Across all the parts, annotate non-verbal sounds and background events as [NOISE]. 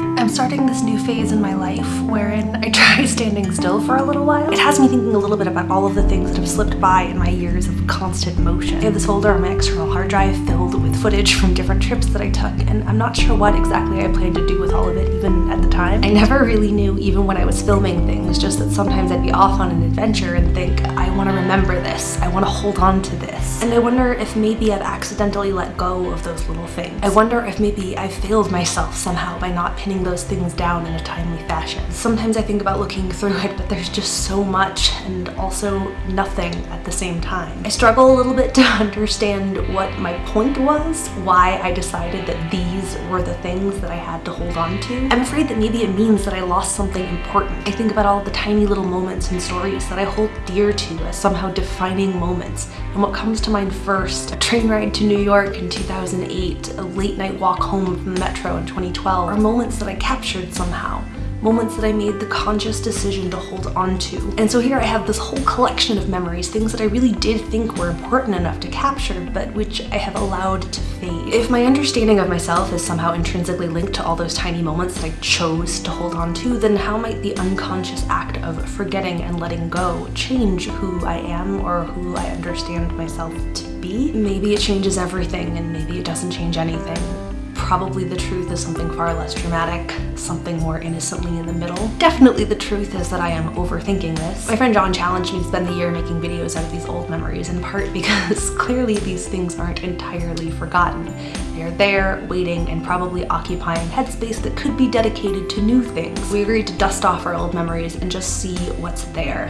I'm starting this new phase in my life wherein I [LAUGHS] try standing still for a little while. It has me thinking a little bit about all of the things that have slipped by in my years of constant motion. I have this folder on my external hard drive filled with footage from different trips that I took and I'm not sure what exactly I planned to do with all of it even at the time. I never really knew even when I was filming things, just that sometimes I'd be off on an adventure and think, I want to remember this, I want to hold on to this. And I wonder if maybe I've accidentally let go of those little things. I wonder if maybe I've failed myself somehow by not pinning those things down in a timely fashion. Sometimes I think about looking through it, but there's just so much and also nothing at the same time. I struggle a little bit [LAUGHS] to understand what my point was, why I decided that these were the things that I had to hold on to. I'm afraid that maybe it means that I lost something important. I think about all the tiny little moments and stories that I hold dear to as somehow defining moments. And what comes to mind first, a train ride to New York in 2008, a late night walk home from the metro in 2012, are moments that I captured somehow moments that I made the conscious decision to hold on to. And so here I have this whole collection of memories, things that I really did think were important enough to capture, but which I have allowed to fade. If my understanding of myself is somehow intrinsically linked to all those tiny moments that I chose to hold on to, then how might the unconscious act of forgetting and letting go change who I am or who I understand myself to be? Maybe it changes everything and maybe it doesn't change anything probably the truth is something far less dramatic, something more innocently in the middle. Definitely the truth is that I am overthinking this. My friend John challenged me to spend the year making videos out of these old memories, in part [LAUGHS] because clearly these things aren't entirely forgotten. They're there, waiting, and probably occupying headspace that could be dedicated to new things. We agreed to dust off our old memories and just see what's there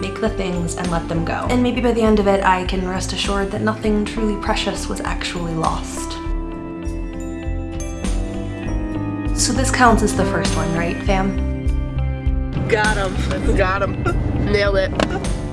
make the things and let them go. And maybe by the end of it, I can rest assured that nothing truly precious was actually lost. So this counts as the first one, right, fam? Got him. Got him. [LAUGHS] Nailed it.